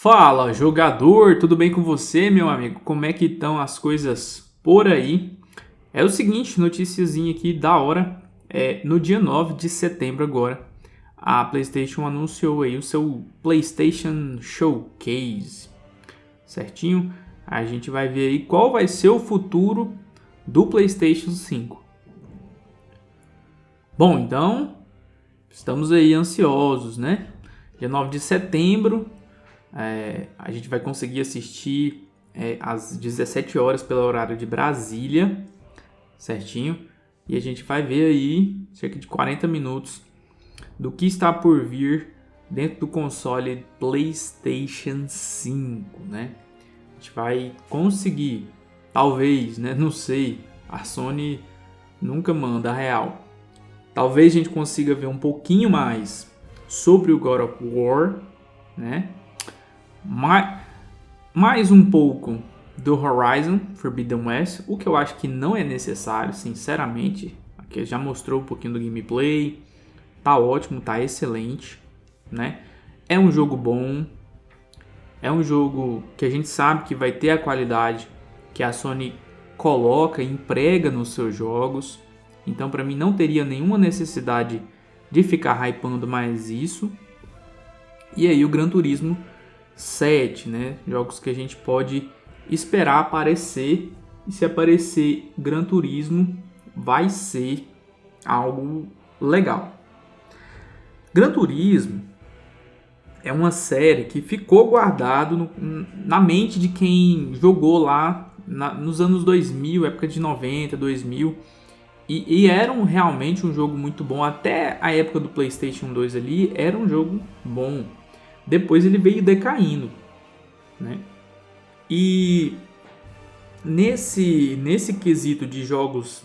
Fala, jogador, tudo bem com você, meu amigo? Como é que estão as coisas por aí? É o seguinte, noticiazinha aqui da hora, é, no dia 9 de setembro agora, a PlayStation anunciou aí o seu PlayStation Showcase, certinho? A gente vai ver aí qual vai ser o futuro do PlayStation 5. Bom, então, estamos aí ansiosos, né? Dia 9 de setembro, é, a gente vai conseguir assistir é, às 17 horas pelo horário de Brasília, certinho? E a gente vai ver aí cerca de 40 minutos do que está por vir dentro do console PlayStation 5, né? A gente vai conseguir, talvez, né? Não sei. A Sony nunca manda a real. Talvez a gente consiga ver um pouquinho mais sobre o God of War, né? Mais, mais um pouco do Horizon Forbidden West, o que eu acho que não é necessário, sinceramente. Aqui já mostrou um pouquinho do gameplay, tá ótimo, tá excelente, né? É um jogo bom, é um jogo que a gente sabe que vai ter a qualidade que a Sony coloca, emprega nos seus jogos. Então, para mim, não teria nenhuma necessidade de ficar hypando mais isso. E aí, o Gran Turismo 7, né? Jogos que a gente pode esperar aparecer. E se aparecer Gran Turismo, vai ser algo legal. Gran Turismo é uma série que ficou guardado no, na mente de quem jogou lá na, nos anos 2000, época de 90, 2000. E, e, era um, realmente um jogo muito bom. Até a época do PlayStation 2 ali, era um jogo bom. Depois ele veio decaindo, né? E nesse nesse quesito de jogos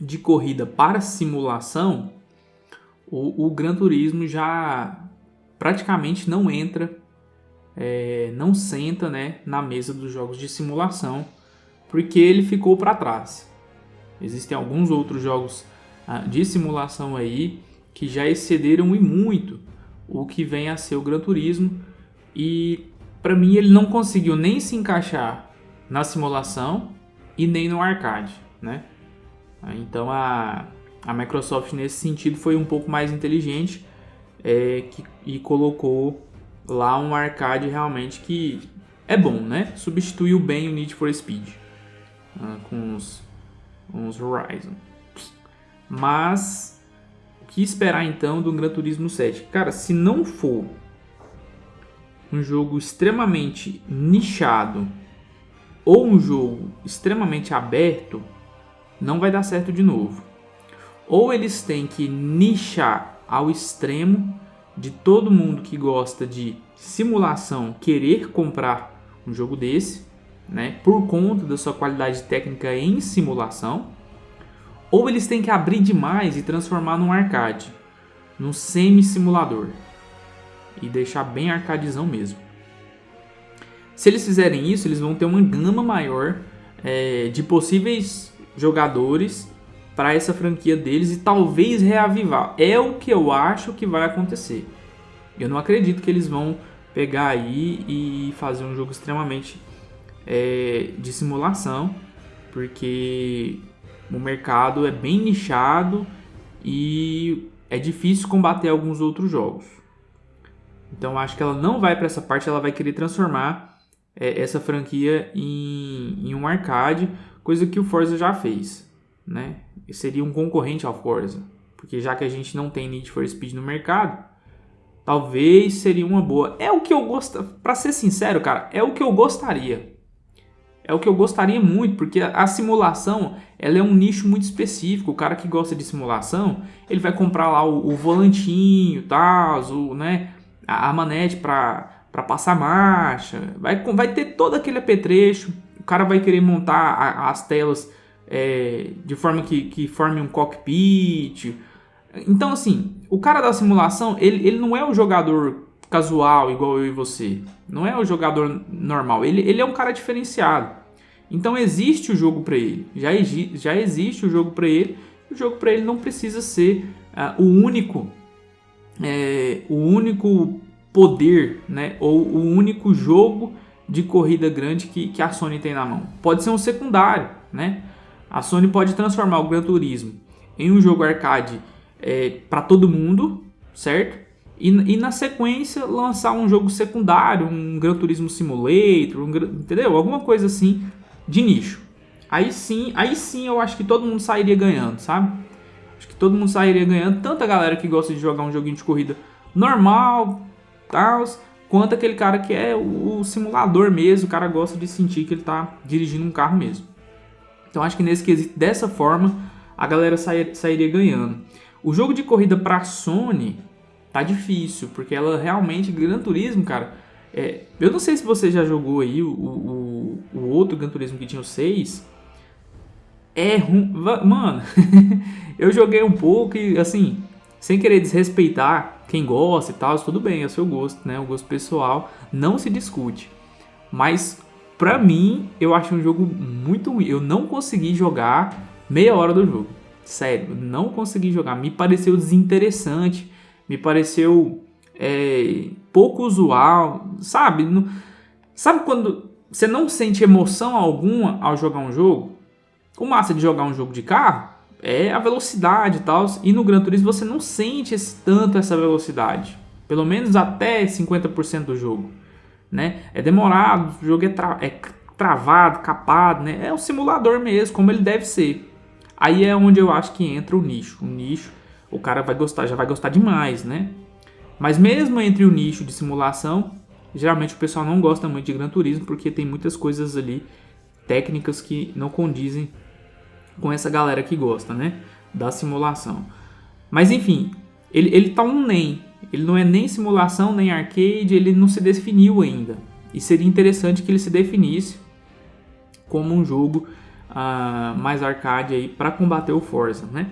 de corrida para simulação, o, o Gran Turismo já praticamente não entra, é, não senta né, na mesa dos jogos de simulação, porque ele ficou para trás. Existem alguns outros jogos ah, de simulação aí que já excederam e muito o que vem a ser o Gran Turismo e para mim ele não conseguiu nem se encaixar na simulação e nem no arcade, né? Então a, a Microsoft nesse sentido foi um pouco mais inteligente é, que, e colocou lá um arcade realmente que é bom, né? Substituiu bem o Need for Speed uh, com os, os Horizon. Mas que esperar então do Gran Turismo 7? Cara, se não for um jogo extremamente nichado ou um jogo extremamente aberto, não vai dar certo de novo. Ou eles têm que nichar ao extremo de todo mundo que gosta de simulação querer comprar um jogo desse, né, por conta da sua qualidade técnica em simulação, ou eles têm que abrir demais e transformar num arcade, num semi-simulador. E deixar bem arcadezão mesmo. Se eles fizerem isso, eles vão ter uma gama maior é, de possíveis jogadores para essa franquia deles e talvez reavivar. É o que eu acho que vai acontecer. Eu não acredito que eles vão pegar aí e fazer um jogo extremamente é, de simulação, porque o mercado é bem nichado e é difícil combater alguns outros jogos. Então acho que ela não vai para essa parte, ela vai querer transformar é, essa franquia em, em, um arcade, coisa que o Forza já fez, né? seria um concorrente ao Forza, porque já que a gente não tem Need for Speed no mercado, talvez seria uma boa. É o que eu gosto, para ser sincero, cara, é o que eu gostaria. É o que eu gostaria muito, porque a simulação ela é um nicho muito específico. O cara que gosta de simulação, ele vai comprar lá o, o volantinho, tal, o, né, a, a manete para passar marcha, vai, vai ter todo aquele apetrecho. O cara vai querer montar a, as telas é, de forma que, que forme um cockpit. Então, assim, o cara da simulação, ele, ele não é o jogador casual igual eu e você. Não é o jogador normal. Ele, ele é um cara diferenciado. Então existe o jogo para ele, já, já existe o jogo para ele, o jogo para ele não precisa ser uh, o único, é, o único poder, né? Ou o único jogo de corrida grande que, que a Sony tem na mão. Pode ser um secundário, né? A Sony pode transformar o Gran Turismo em um jogo arcade é, para todo mundo, certo? E, e, na sequência lançar um jogo secundário, um Gran Turismo Simulator, um, entendeu? Alguma coisa assim de nicho. Aí sim, aí sim eu acho que todo mundo sairia ganhando, sabe? Acho que todo mundo sairia ganhando, tanto a galera que gosta de jogar um joguinho de corrida normal, tal, quanto aquele cara que é o, o simulador mesmo, o cara gosta de sentir que ele está dirigindo um carro mesmo. Então acho que nesse quesito, dessa forma, a galera sair, sairia ganhando. O jogo de corrida para Sony tá difícil, porque ela realmente, Gran Turismo, cara, é, eu não sei se você já jogou aí o, o, o outro Gran Turismo que tinha o 6. É ruim. Mano, eu joguei um pouco e assim, sem querer desrespeitar quem gosta e tal, tudo bem, é o seu gosto, né? O gosto pessoal não se discute. Mas Pra mim, eu acho um jogo muito ruim. Eu não consegui jogar meia hora do jogo. Sério, não consegui jogar. Me pareceu desinteressante. Me pareceu é, pouco usual. Sabe? Sabe quando você não sente emoção alguma ao jogar um jogo? O massa de jogar um jogo de carro é a velocidade e tal. E no Gran Turismo você não sente esse, tanto essa velocidade. Pelo menos até 50% do jogo né? É demorado, o jogo é, tra é travado, capado, né? É um simulador mesmo, como ele deve ser. Aí é onde eu acho que entra o nicho. O nicho, o cara vai gostar, já vai gostar demais, né? Mas mesmo entre o nicho de simulação, geralmente o pessoal não gosta muito de Gran Turismo porque tem muitas coisas ali técnicas que não condizem com essa galera que gosta, né? Da simulação. Mas enfim, ele, ele tá um nem. Ele não é nem simulação, nem arcade, ele não se definiu ainda. E seria interessante que ele se definisse como um jogo uh, mais arcade aí para combater o Forza, né?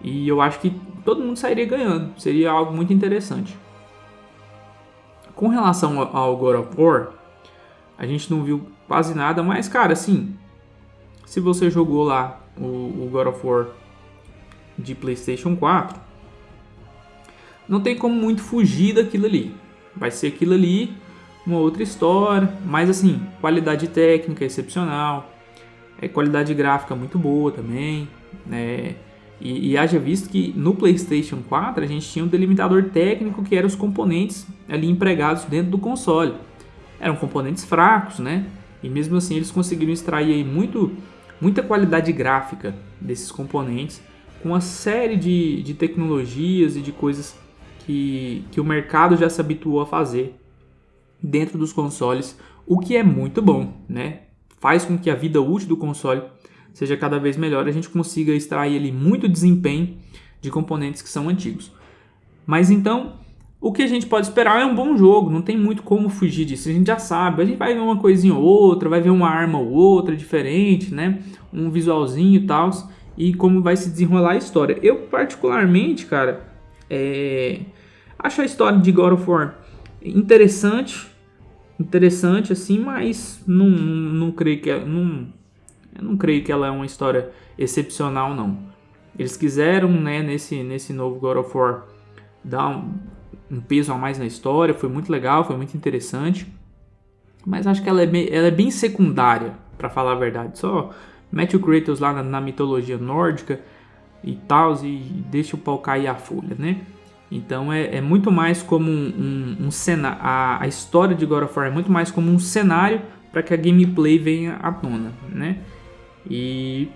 E eu acho que todo mundo sairia ganhando, seria algo muito interessante. Com relação ao God of War, a gente não viu quase nada, mas cara, assim, se você jogou lá o, o God of War de PlayStation 4, não tem como muito fugir daquilo ali. Vai ser aquilo ali, uma outra história, mas assim, qualidade técnica excepcional, é, qualidade gráfica muito boa também, né? E, e haja visto que no PlayStation 4 a gente tinha um delimitador técnico que eram os componentes ali empregados dentro do console. Eram componentes fracos, né? E mesmo assim eles conseguiram extrair muito, muita qualidade gráfica desses componentes com uma série de, de tecnologias e de coisas que, que o mercado já se habituou a fazer dentro dos consoles, o que é muito bom, né? Faz com que a vida útil do console seja cada vez melhor, a gente consiga extrair ali muito desempenho de componentes que são antigos. Mas então, o que a gente pode esperar é um bom jogo, não tem muito como fugir disso, a gente já sabe. A gente vai ver uma coisinha ou outra, vai ver uma arma ou outra diferente, né? Um visualzinho e tal, e como vai se desenrolar a história. Eu, particularmente, cara, é... Acho a história de God of War interessante, interessante assim, mas não, não, não creio que é, não, eu não creio que ela é uma história excepcional não. Eles quiseram, né, nesse nesse novo God of War dar um, um peso a mais na história, foi muito legal, foi muito interessante. Mas acho que ela é bem, ela é bem secundária, para falar a verdade. Só mete o Kratos lá na, na mitologia nórdica e tal, e deixa o pau cair a folha, né? Então é, é muito mais como um, um, um cenário. A, a, história de God of War é muito mais como um cenário para que a gameplay venha à tona, né? E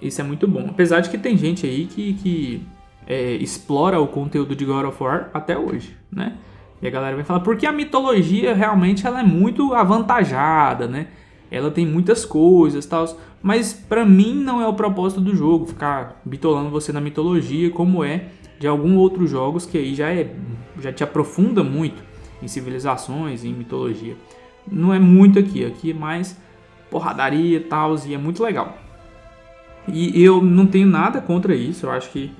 isso é muito bom. Apesar de que tem gente aí que, que é, explora o conteúdo de God of War até hoje, né? E a galera vai falar, porque a mitologia realmente ela é muito avantajada, né? Ela tem muitas coisas tal. Mas para mim não é o propósito do jogo ficar bitolando você na mitologia como é de alguns outros jogos que aí já, é, já te aprofunda muito em civilizações, em mitologia. Não é muito aqui, aqui é mais porradaria e tal, e é muito legal. E eu não tenho nada contra isso, eu acho que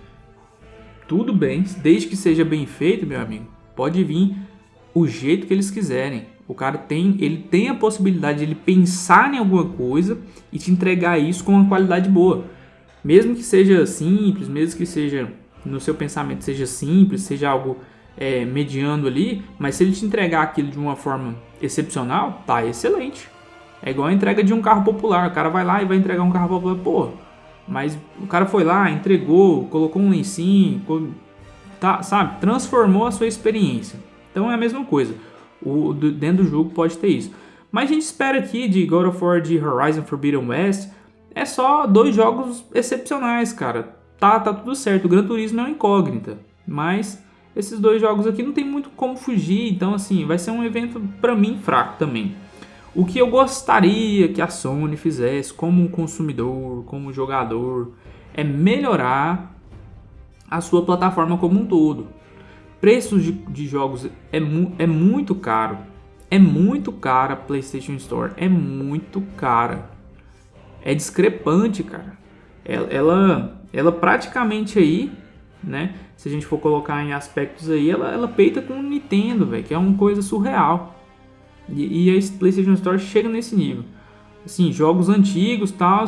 tudo bem, desde que seja bem feito, meu amigo. Pode vir o jeito que eles quiserem. O cara tem, ele tem a possibilidade de ele pensar em alguma coisa e te entregar isso com uma qualidade boa. Mesmo que seja simples, mesmo que seja no seu pensamento seja simples, seja algo é, mediano ali, mas se ele te entregar aquilo de uma forma excepcional, tá excelente. É igual a entrega de um carro popular. O cara vai lá e vai entregar um carro popular. Pô, mas o cara foi lá, entregou, colocou um lencinho, tá, sabe? Transformou a sua experiência. Então é a mesma coisa. O, dentro do jogo pode ter isso. Mas a gente espera aqui de God of War de Horizon Forbidden West é só dois jogos excepcionais, cara. Tá, tá tudo certo. O Gran Turismo é uma incógnita, mas esses dois jogos aqui não tem muito como fugir, então assim, vai ser um evento para mim fraco também. O que eu gostaria que a Sony fizesse como um consumidor, como jogador, é melhorar a sua plataforma como um todo. Preços de, de jogos é, mu é muito caro. É muito cara a PlayStation Store. É muito cara. É discrepante, cara. Ela, ela, ela praticamente aí, né? Se a gente for colocar em aspectos aí, ela, ela peita com o Nintendo, velho, que é uma coisa surreal. E, e a PlayStation Store chega nesse nível. Assim, jogos antigos, tal,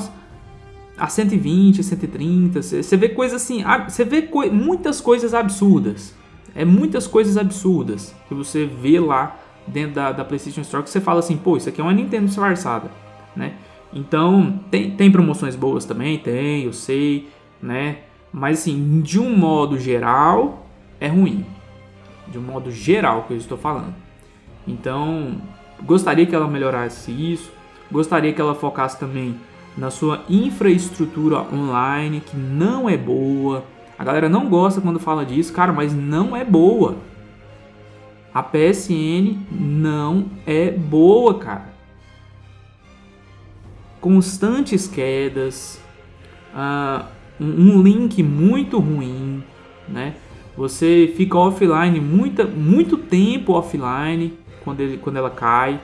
a 120, 130, você vê coisas assim, você vê muitas coisas absurdas. É muitas coisas absurdas que você vê lá dentro da, da PlayStation Store que você fala assim, pô, isso aqui é uma Nintendo disfarçada, né? Então, tem, tem promoções boas também, tem, eu sei, né? Mas assim, de um modo geral, é ruim. De um modo geral que eu estou falando. Então, gostaria que ela melhorasse isso, gostaria que ela focasse também na sua infraestrutura online, que não é boa. A galera não gosta quando fala disso, cara, mas não é boa. A PSN não é boa, cara. Constantes quedas, uh, um link muito ruim, né? Você fica offline muita, muito tempo offline quando, ele, quando ela cai.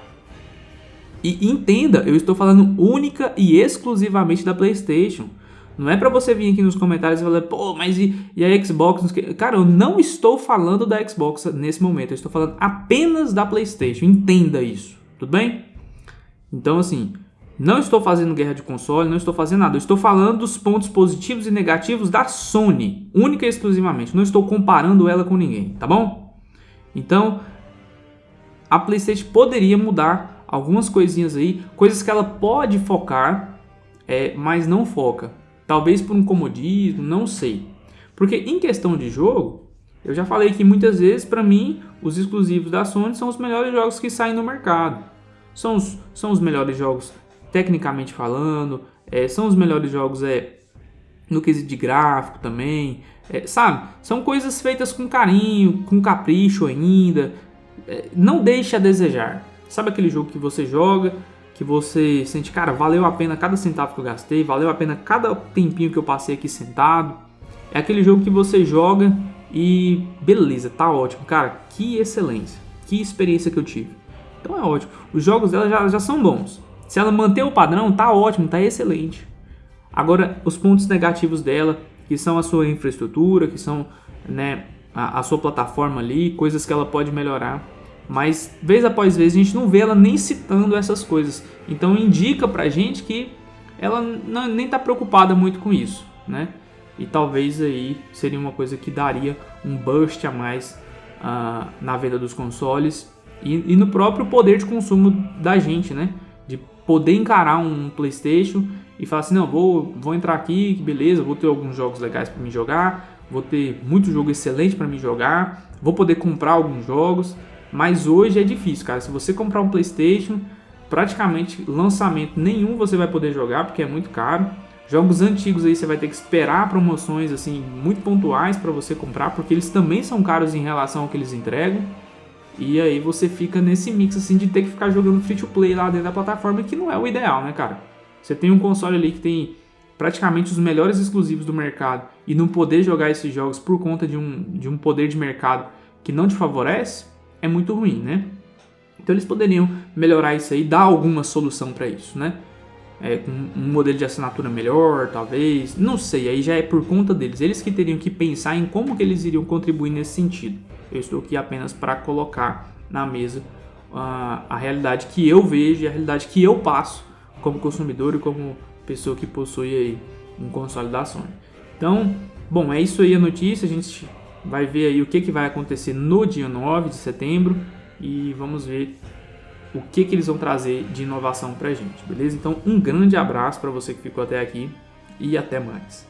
E entenda, eu estou falando única e exclusivamente da PlayStation. Não é para você vir aqui nos comentários e falar, pô, mas e, e a Xbox? Cara, eu não estou falando da Xbox nesse momento, eu estou falando apenas da PlayStation. Entenda isso, tudo bem? Então, assim, não estou fazendo guerra de console, não estou fazendo nada. Eu estou falando dos pontos positivos e negativos da Sony, única e exclusivamente. Não estou comparando ela com ninguém, tá bom? Então, a PlayStation poderia mudar algumas coisinhas aí, coisas que ela pode focar, é, mas não foca. Talvez por um comodismo, não sei. Porque em questão de jogo, eu já falei que muitas vezes, para mim, os exclusivos da Sony são os melhores jogos que saem no mercado. São os, são os melhores jogos tecnicamente falando, é, são os melhores jogos é, no quesito de gráfico também, é, sabe? São coisas feitas com carinho, com capricho ainda, não deixe a desejar. Sabe aquele jogo que você joga, que você sente, cara, valeu a pena cada centavo que eu gastei, valeu a pena cada tempinho que eu passei aqui sentado. É aquele jogo que você joga e beleza, tá ótimo, cara, que excelência, que experiência que eu tive. Então é ótimo. Os jogos dela já, já são bons. Se ela manter o padrão, tá ótimo, tá excelente. Agora, os pontos negativos dela, que são a sua infraestrutura, que são né, a, a sua plataforma ali, coisas que ela pode melhorar. Mas vez após vez a gente não vê ela nem citando essas coisas. Então indica pra gente que ela não, nem tá preocupada muito com isso, né? E talvez aí seria uma coisa que daria um boost a mais uh, na venda dos consoles e, e, no próprio poder de consumo da gente, né? De poder encarar um PlayStation e falar assim: não, vou, vou entrar aqui, beleza, vou ter alguns jogos legais para me jogar, vou ter muito jogo excelente para me jogar, vou poder comprar alguns jogos, mas hoje é difícil, cara. Se você comprar um PlayStation, praticamente lançamento nenhum você vai poder jogar porque é muito caro. Jogos antigos aí você vai ter que esperar promoções assim muito pontuais para você comprar, porque eles também são caros em relação ao que eles entregam. E aí você fica nesse mix assim de ter que ficar jogando free to play lá dentro da plataforma, que não é o ideal, né, cara? Você tem um console ali que tem praticamente os melhores exclusivos do mercado e não poder jogar esses jogos por conta de um, de um poder de mercado que não te favorece, é muito ruim, né? Então eles poderiam melhorar isso aí, dar alguma solução para isso, né? É, com um modelo de assinatura melhor, talvez, não sei, aí já é por conta deles. Eles que teriam que pensar em como que eles iriam contribuir nesse sentido. Eu estou aqui apenas para colocar na mesa uh, a realidade que eu vejo a realidade que eu passo como consumidor e como pessoa que possui aí um console da Sony. Então, bom, é isso aí a notícia. A gente vai ver aí o que, que vai acontecer no dia 9 de setembro e vamos ver o que, que eles vão trazer de inovação para a gente, beleza? Então, um grande abraço para você que ficou até aqui e até mais.